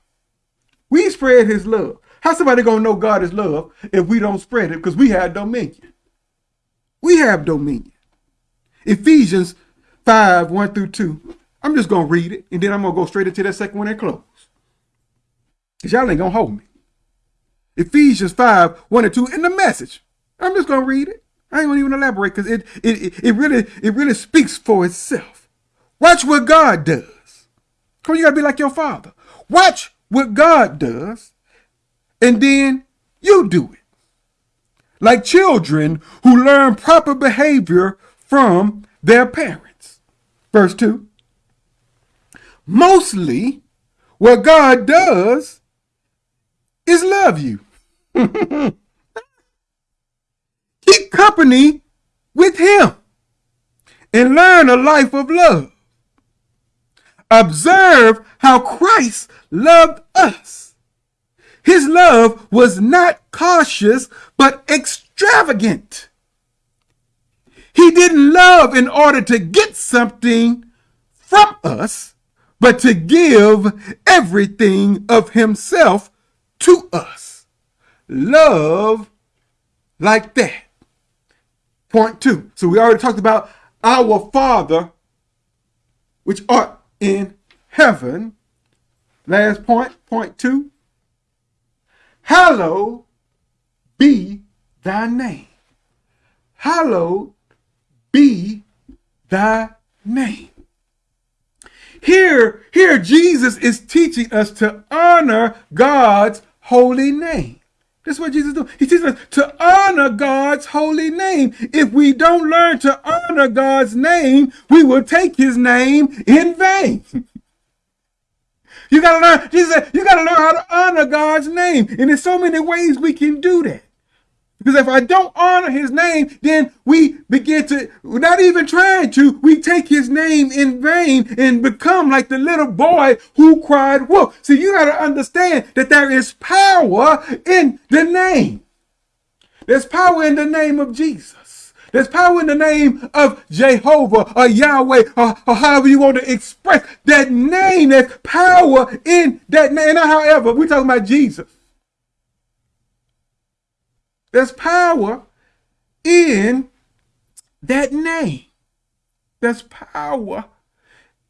We spread his love. How somebody gonna know God is love if we don't spread it? Because we have dominion. We have dominion. Ephesians 5, 1 through 2. I'm just gonna read it, and then I'm gonna go straight into that second one and close. Because y'all ain't gonna hold me. Ephesians 5, 1 and 2 in the message. I'm just gonna read it. I ain't gonna even elaborate because it, it it really it really speaks for itself. Watch what God does. Come on, you gotta be like your father. Watch what God does, and then you do it. Like children who learn proper behavior from their parents. Verse 2. Mostly, what God does is love you. [laughs] Keep company with Him and learn a life of love. Observe how Christ loved us. His love was not cautious, but extravagant. He didn't love in order to get something from us, but to give everything of himself to us. Love like that. Point two. So we already talked about our Father, which art in heaven. Last point, point two. Hallowed be thy name. Hallowed be thy name. Here, here Jesus is teaching us to honor God's holy name. That's what Jesus do. He teaches us to honor God's holy name. If we don't learn to honor God's name, we will take his name in vain. [laughs] you gotta learn, Jesus said, you gotta learn how to honor God's name. And there's so many ways we can do that. Because if I don't honor his name, then we begin to, not even trying to, we take his name in vain and become like the little boy who cried wolf. See, you got to understand that there is power in the name. There's power in the name of Jesus. There's power in the name of Jehovah or Yahweh or, or however you want to express that name. There's power in that name. however, we're talking about Jesus. There's power in that name. There's power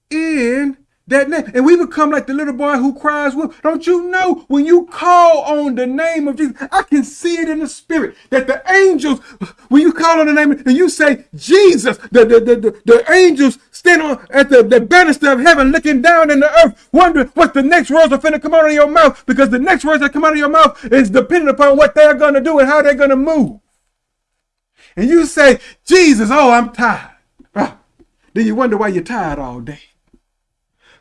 in that name. And we become like the little boy who cries wolf. Don't you know when you call on the name of Jesus, I can see it in the spirit that the angels, when you call on the name and you say Jesus, the, the, the, the, the angels stand on at the, the banister of heaven looking down in the earth, wondering what the next words are finna come out of your mouth because the next words that come out of your mouth is dependent upon what they're going to do and how they're going to move. And you say, Jesus, oh, I'm tired. Ah, then you wonder why you're tired all day.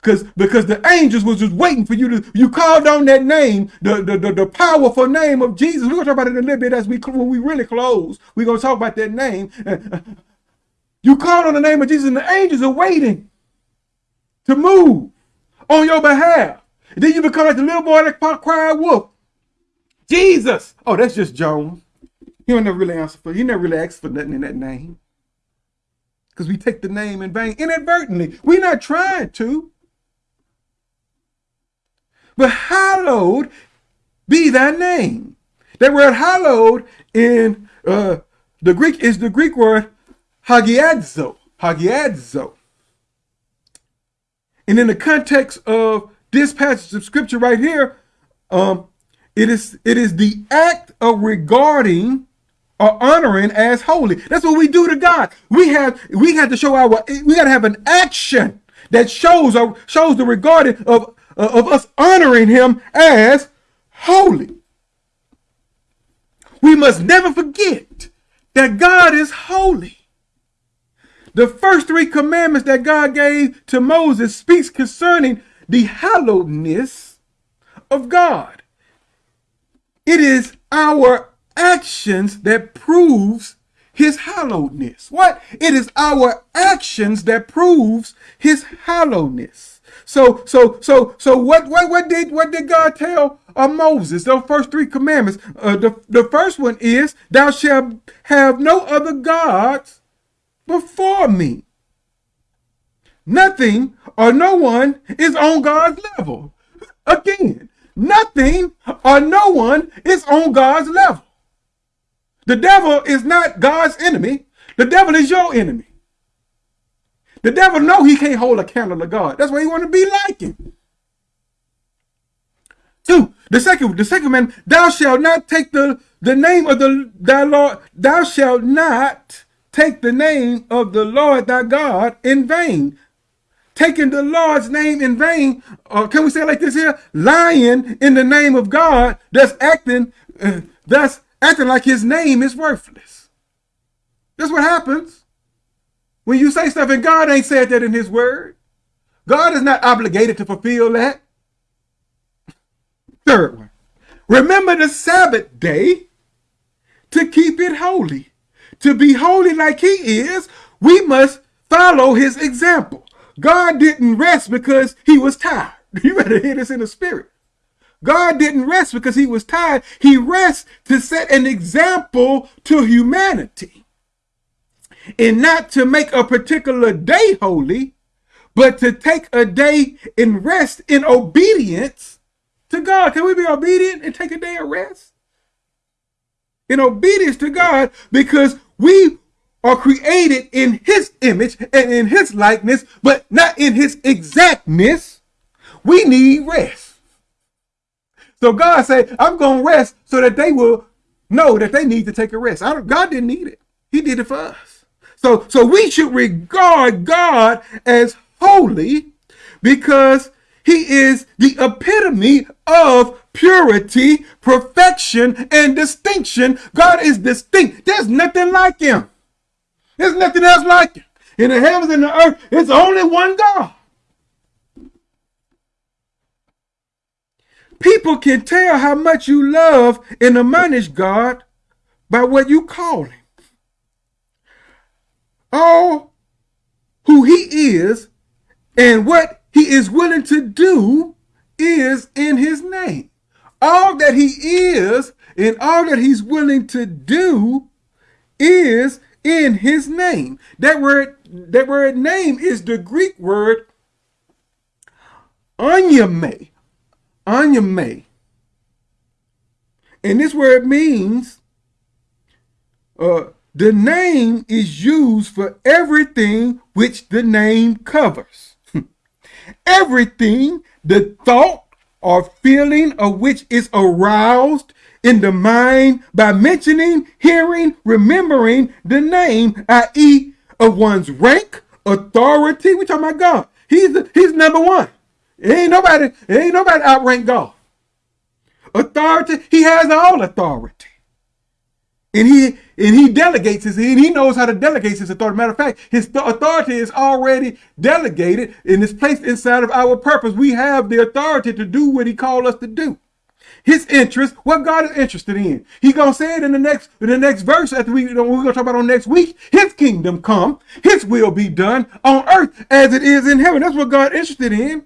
Because because the angels was just waiting for you to you called on that name, the, the, the, the powerful name of Jesus. We're gonna talk about it in a little bit as we when we really close. We're gonna talk about that name. Uh, uh, you called on the name of Jesus, and the angels are waiting to move on your behalf. And then you become like the little boy that cried wolf. Jesus. Oh, that's just Jones. He never really answer for. He never really asked for nothing in that name. Because we take the name in vain inadvertently. We're not trying to. But hallowed be thy name. That word hallowed in uh, the Greek is the Greek word hagiadzo. Hagiadzo. And in the context of this passage of scripture right here, um, it is it is the act of regarding or honoring as holy. That's what we do to God. We have we have to show our we got to have an action that shows or shows the regarding of uh, of us honoring him as holy. We must never forget that God is holy. The first three commandments that God gave to Moses speaks concerning the hallowedness of God. It is our actions that proves his hallowedness. What? It is our actions that proves his hallowedness. So, so, so, so what, what, what did, what did God tell uh, Moses? Those first three commandments. Uh, the, the first one is, thou shalt have no other gods before me. Nothing or no one is on God's level. Again, nothing or no one is on God's level. The devil is not God's enemy. The devil is your enemy. The devil know he can't hold a candle to God. That's why he want to be like him. Two, the second, the second man, thou shalt not take the, the name of the thy Lord, thou shalt not take the name of the Lord thy God in vain. Taking the Lord's name in vain, or can we say like this here? Lying in the name of God, that's acting, uh, that's acting like his name is worthless. That's what happens. When you say stuff and God ain't said that in his word, God is not obligated to fulfill that. [laughs] Third one, remember the Sabbath day to keep it holy. To be holy like he is, we must follow his example. God didn't rest because he was tired. [laughs] You better hear this in the spirit. God didn't rest because he was tired. He rests to set an example to humanity and not to make a particular day holy, but to take a day in rest in obedience to God. Can we be obedient and take a day of rest? In obedience to God, because we are created in his image and in his likeness, but not in his exactness. We need rest. So God said, I'm going to rest so that they will know that they need to take a rest. God didn't need it. He did it for us. So, so we should regard God as holy because he is the epitome of purity, perfection, and distinction. God is distinct. There's nothing like him. There's nothing else like him. In the heavens and the earth, it's only one God. People can tell how much you love and admonish God by what you call him all who he is and what he is willing to do is in his name. All that he is and all that he's willing to do is in his name. That word, that word name is the Greek word onyame. Onyame. And this word means uh, the name is used for everything which the name covers. [laughs] everything the thought or feeling of which is aroused in the mind by mentioning, hearing, remembering the name, i.e., of one's rank, authority. We talking about God. He's he's number one. Ain't nobody, ain't nobody outrank God. Authority, he has all authority. And he and he delegates his and he knows how to delegate his authority. Matter of fact, his authority is already delegated and is placed inside of our purpose. We have the authority to do what he called us to do. His interest, what God is interested in. He's gonna say it in the next in the next verse after we we're gonna talk about on next week. His kingdom come, his will be done on earth as it is in heaven. That's what God is interested in.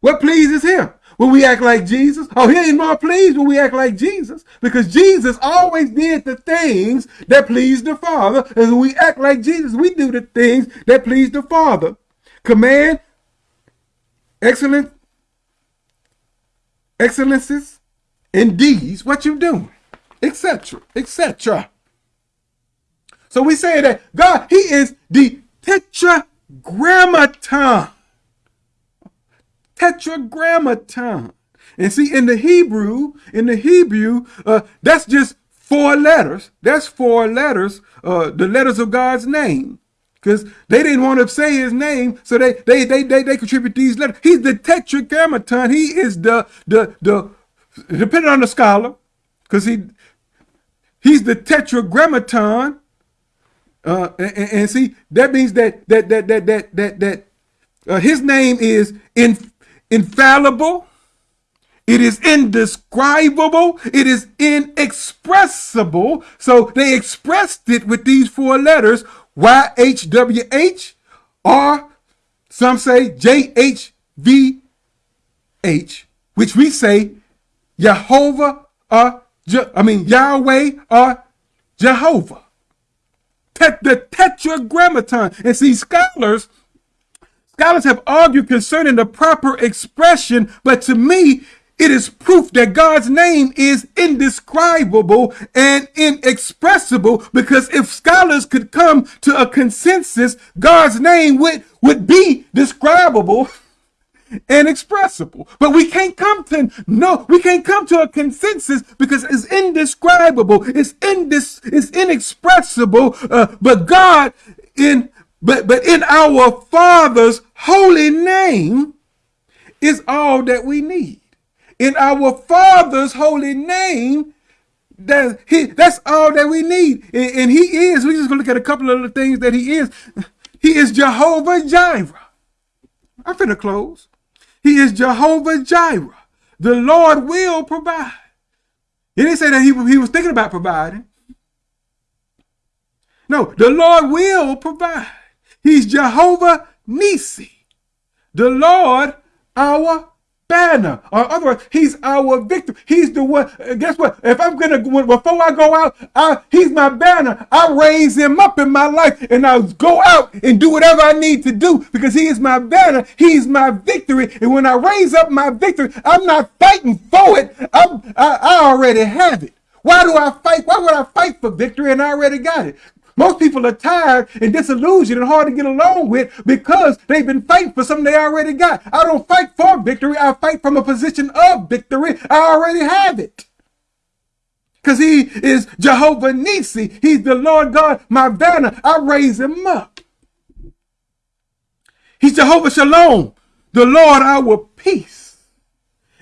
What pleases him? When we act like Jesus. Oh, he ain't more pleased when we act like Jesus because Jesus always did the things that pleased the Father. And when we act like Jesus, we do the things that please the Father. Command, excellent, excellences, and deeds, what you doing, etc., etc. So we say that God, he is the tetragrammaton tetragrammaton. And see, in the Hebrew, in the Hebrew, uh, that's just four letters. That's four letters, uh, the letters of God's name. Because they didn't want to say his name, so they they they they, they contribute these letters. He's the tetragrammaton. He is the the the depending on the scholar, because he he's the tetragrammaton. Uh, and, and, see that means that that that that that that that uh, his name is in infallible, it is indescribable, it is inexpressible. So they expressed it with these four letters YHWH or some say JHVH, which we say Jehovah or Je I mean Yahweh or Jehovah. Take the tetragrammaton. And see, scholars Scholars have argued concerning the proper expression, but to me, it is proof that God's name is indescribable and inexpressible because if scholars could come to a consensus, God's name would, would be describable and expressible. But we can't come to no, we can't come to a consensus because it's indescribable, it's indis, it's inexpressible. Uh, but God in but, but in our Father's holy name is all that we need. In our Father's holy name, that he, that's all that we need. And, and he is, we're just going to look at a couple of the things that he is. He is Jehovah Jireh. I'm finna close. He is Jehovah Jireh. The Lord will provide. He didn't say that he, he was thinking about providing. No, the Lord will provide. He's Jehovah Nisi, the Lord our banner. Or otherwise, he's our victor. He's the one. Guess what? If I'm gonna before I go out, I, he's my banner. I raise him up in my life, and I go out and do whatever I need to do because he is my banner. He's my victory. And when I raise up my victory, I'm not fighting for it. I'm, I, I already have it. Why do I fight? Why would I fight for victory and I already got it? Most people are tired and disillusioned and hard to get along with because they've been fighting for something they already got. I don't fight for victory. I fight from a position of victory. I already have it. Because he is Jehovah Nisi. He's the Lord God, my banner. I raise him up. He's Jehovah Shalom, the Lord our peace.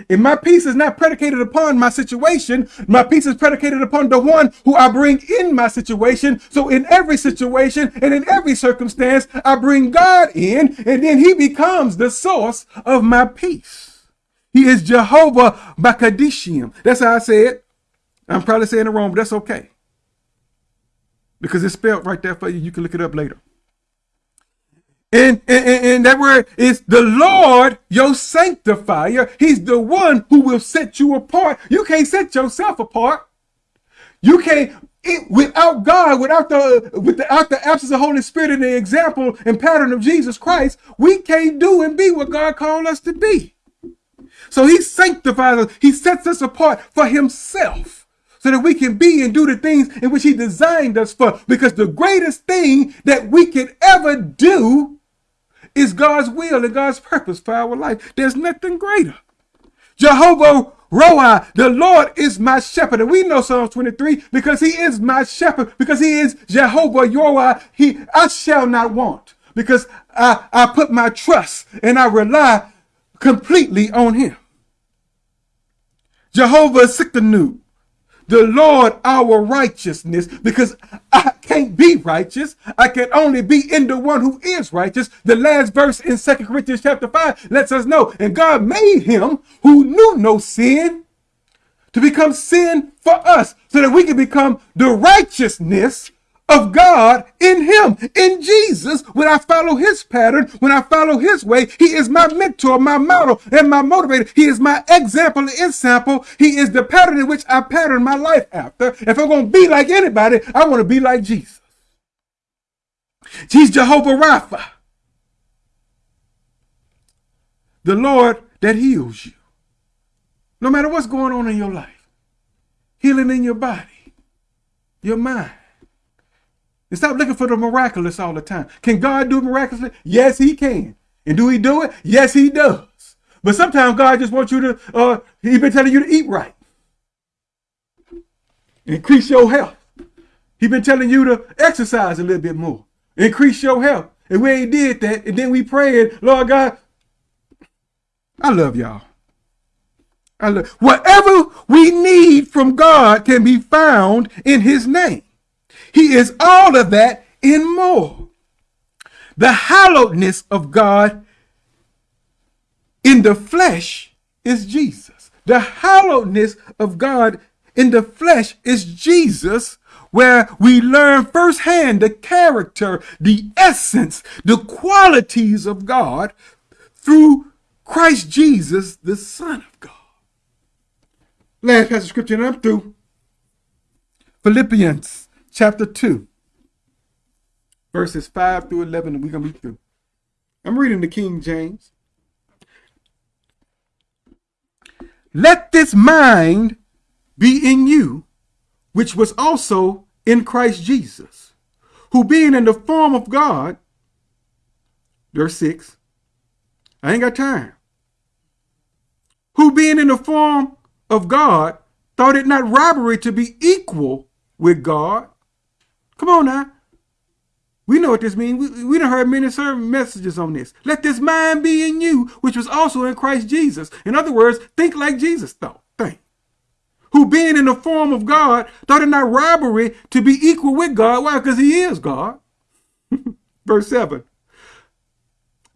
And my peace is not predicated upon my situation. My peace is predicated upon the one who I bring in my situation. So in every situation and in every circumstance, I bring God in and then he becomes the source of my peace. He is Jehovah Bakadishim. That's how I say it. I'm probably saying it wrong, but that's okay. Because it's spelled right there for you. You can look it up later. And, and, and, that word is the Lord, your sanctifier. He's the one who will set you apart. You can't set yourself apart. You can't, it, without God, without the, without the absence of Holy Spirit and the example and pattern of Jesus Christ, we can't do and be what God called us to be. So he sanctifies us. He sets us apart for himself so that we can be and do the things in which he designed us for. Because the greatest thing that we can ever do is God's will and God's purpose for our life. There's nothing greater. Jehovah Roi, the Lord is my shepherd. And we know Psalm 23 because he is my shepherd, because he is Jehovah Roi. He, I shall not want because I, I put my trust and I rely completely on him. Jehovah Tsidkenu, the Lord our righteousness, because I can't be righteous. I can only be in the one who is righteous. The last verse in Second Corinthians chapter 5 lets us know, and God made him who knew no sin to become sin for us so that we can become the righteousness of God in him, in Jesus. When I follow his pattern, when I follow his way, he is my mentor, my model, and my motivator. He is my example and example. He is the pattern in which I pattern my life after. If I'm going to be like anybody, I want to be like Jesus. He's Jehovah Rapha, the Lord that heals you. No matter what's going on in your life, healing in your body, your mind, and stop looking for the miraculous all the time. Can God do miraculously? Yes, he can. And do he do it? Yes, he does. But sometimes God just wants you to, uh, he been telling you to eat right. Increase your health. He been telling you to exercise a little bit more. Increase your health. And we ain't did that. And then we prayed, Lord God, I love y'all. I love whatever we need from God can be found in his name. He is all of that and more. The hallowedness of God in the flesh is Jesus. The hallowedness of God in the flesh is Jesus, where we learn firsthand the character, the essence, the qualities of God through Christ Jesus, the Son of God. Last passage of scripture, and I'm through. Philippians chapter 2, verses 5 through 11, and we're going to be through. I'm reading the King James. Let this mind be in you, which was also in Christ Jesus, who being in the form of God, verse 6, I ain't got time, who being in the form of God, thought it not robbery to be equal with God, Come on now. We know what this means. We, we done heard many sermon messages on this. Let this mind be in you, which was also in Christ Jesus. In other words, think like Jesus thought. Think. Who being in the form of God, thought it not robbery to be equal with God. Why? Because he is God. [laughs] Verse 7.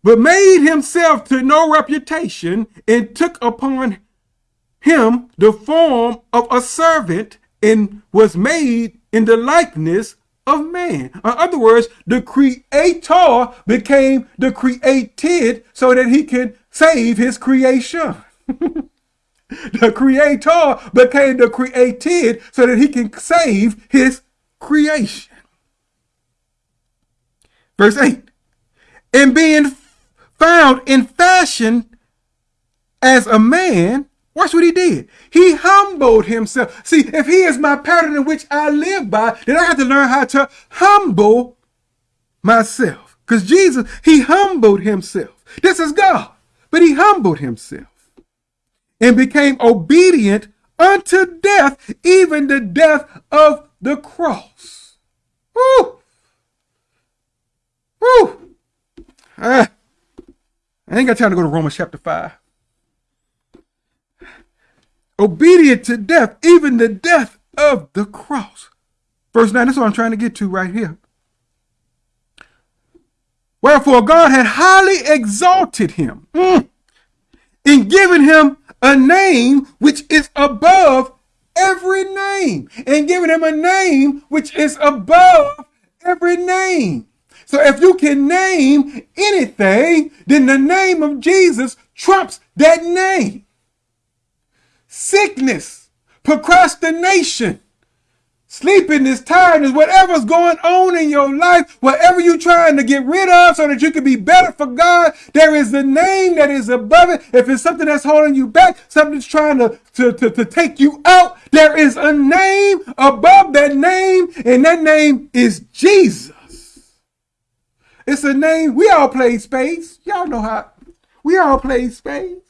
But made himself to no reputation and took upon him the form of a servant and was made in the likeness of man. In other words, the creator became the created so that he can save his creation. [laughs] the creator became the created so that he can save his creation. Verse 8. And being found in fashion as a man, Watch what he did. He humbled himself. See, if he is my pattern in which I live by, then I have to learn how to humble myself. Because Jesus, he humbled himself. This is God. But he humbled himself and became obedient unto death, even the death of the cross. Woo! Woo! Ah, I ain't got time to go to Romans chapter 5 obedient to death, even the death of the cross. Verse 9, that's what I'm trying to get to right here. Wherefore God had highly exalted him mm, in giving him a name which is above every name, and giving him a name which is above every name. So if you can name anything, then the name of Jesus trumps that name sickness, procrastination, sleepiness, tiredness, whatever's going on in your life, whatever you're trying to get rid of so that you can be better for God, there is a name that is above it. If it's something that's holding you back, something that's trying to, to, to, to take you out, there is a name above that name, and that name is Jesus. It's a name. We all play spades. Y'all know how. We all play spades.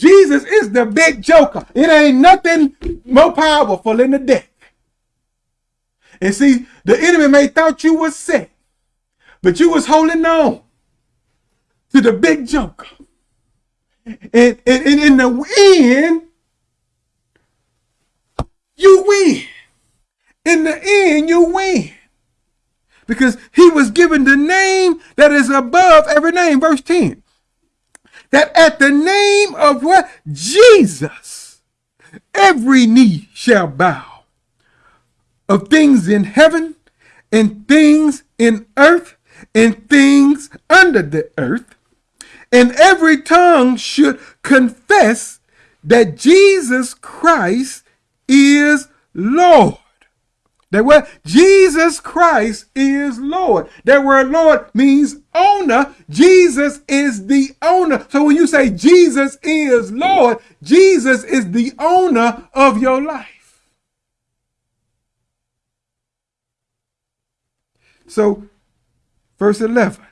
Jesus is the big joker. It ain't nothing more powerful than the deck. And see, the enemy may thought you was sick, but you was holding on to the big joker. And, and, and in the end, you win. In the end, you win. Because he was given the name that is above every name. Verse 10. That at the name of what? Jesus, every knee shall bow of things in heaven and things in earth and things under the earth. And every tongue should confess that Jesus Christ is Lord. That word Jesus Christ is Lord. That word Lord means owner. Jesus is the owner. So when you say Jesus is Lord, Jesus is the owner of your life. So, verse 11,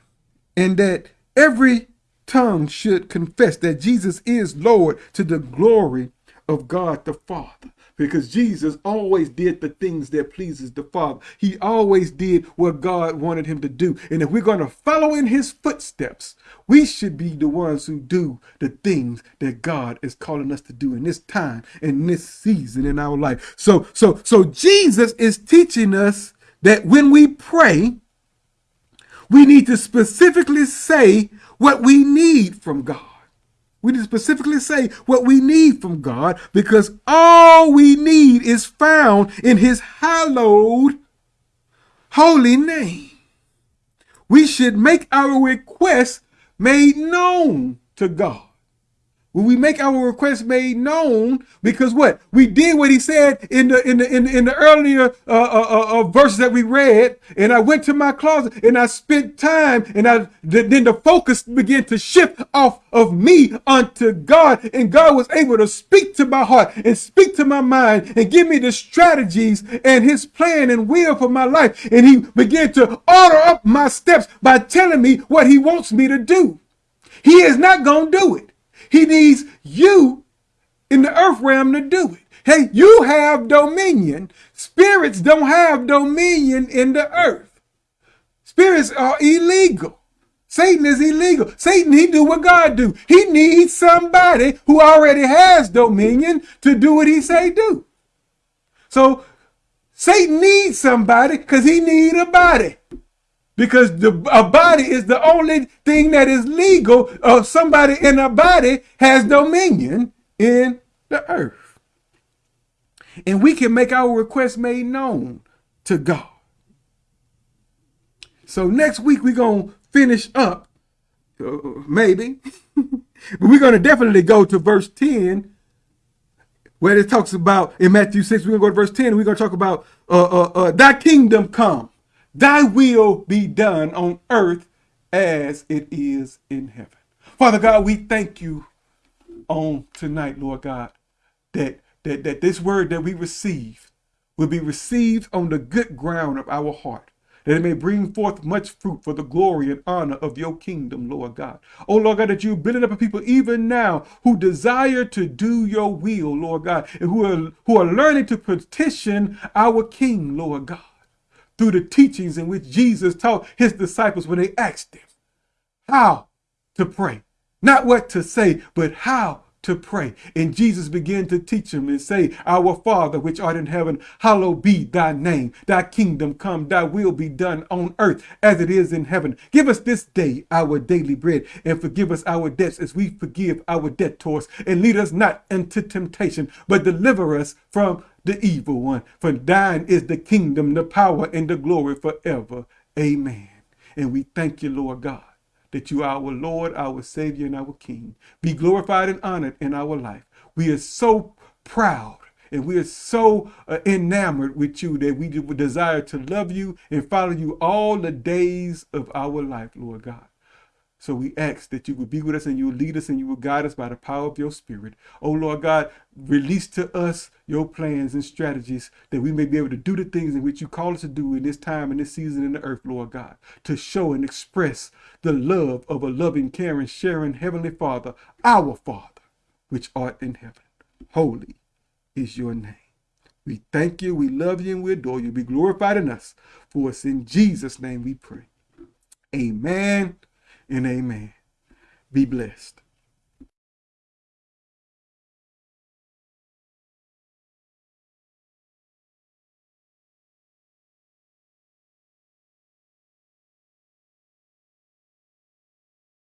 and that every tongue should confess that Jesus is Lord to the glory of God the Father because Jesus always did the things that pleases the Father. He always did what God wanted him to do. And if we're going to follow in his footsteps, we should be the ones who do the things that God is calling us to do in this time, in this season in our life. So, so, so Jesus is teaching us that when we pray, we need to specifically say what we need from God. We need to specifically say what we need from God because all we need is found in his hallowed holy name. We should make our requests made known to God. When we make our request made known, because what we did, what he said in the in the in, the, in the earlier uh, uh, uh, uh, verses that we read, and I went to my closet and I spent time, and I then the focus began to shift off of me unto God, and God was able to speak to my heart and speak to my mind and give me the strategies and His plan and will for my life, and He began to order up my steps by telling me what He wants me to do. He is not gonna do it. He needs you in the earth realm to do it. Hey, you have dominion. Spirits don't have dominion in the earth. Spirits are illegal. Satan is illegal. Satan, he do what God do. He needs somebody who already has dominion to do what he say do. So Satan needs somebody because he need a body because the, a body is the only thing that is legal of somebody in a body has dominion in the earth. And we can make our request made known to God. So next week we're going to finish up, uh, maybe, [laughs] but we're going to definitely go to verse 10 where it talks about, in Matthew 6, we're going to go to verse 10 and we're going to talk about uh, uh, uh, kingdom come Thy will be done on earth as it is in heaven. Father God, we thank you on tonight, Lord God, that, that, that this word that we receive will be received on the good ground of our heart, that it may bring forth much fruit for the glory and honor of your kingdom, Lord God. Oh, Lord God, that you're building up a people even now who desire to do your will, Lord God, and who are, who are learning to petition our King, Lord God through the teachings in which Jesus taught his disciples when they asked him how to pray. Not what to say, but how to pray. And Jesus began to teach them and say, Our Father, which art in heaven, hallowed be thy name. Thy kingdom come, thy will be done on earth as it is in heaven. Give us this day our daily bread and forgive us our debts as we forgive our debtors. And lead us not into temptation, but deliver us from the evil one. For thine is the kingdom, the power, and the glory forever. Amen. And we thank you, Lord God, that you are our Lord, our Savior, and our King. Be glorified and honored in our life. We are so proud and we are so uh, enamored with you that we desire to love you and follow you all the days of our life, Lord God. So we ask that you would be with us and you will lead us and you will guide us by the power of your spirit. Oh Lord God, release to us your plans and strategies that we may be able to do the things in which you call us to do in this time and this season in the earth, Lord God, to show and express the love of a loving, caring, sharing Heavenly Father, our Father, which art in heaven. Holy is your name. We thank you, we love you, and we adore you. Be glorified in us. For it's in Jesus' name we pray. Amen and amen. Be blessed.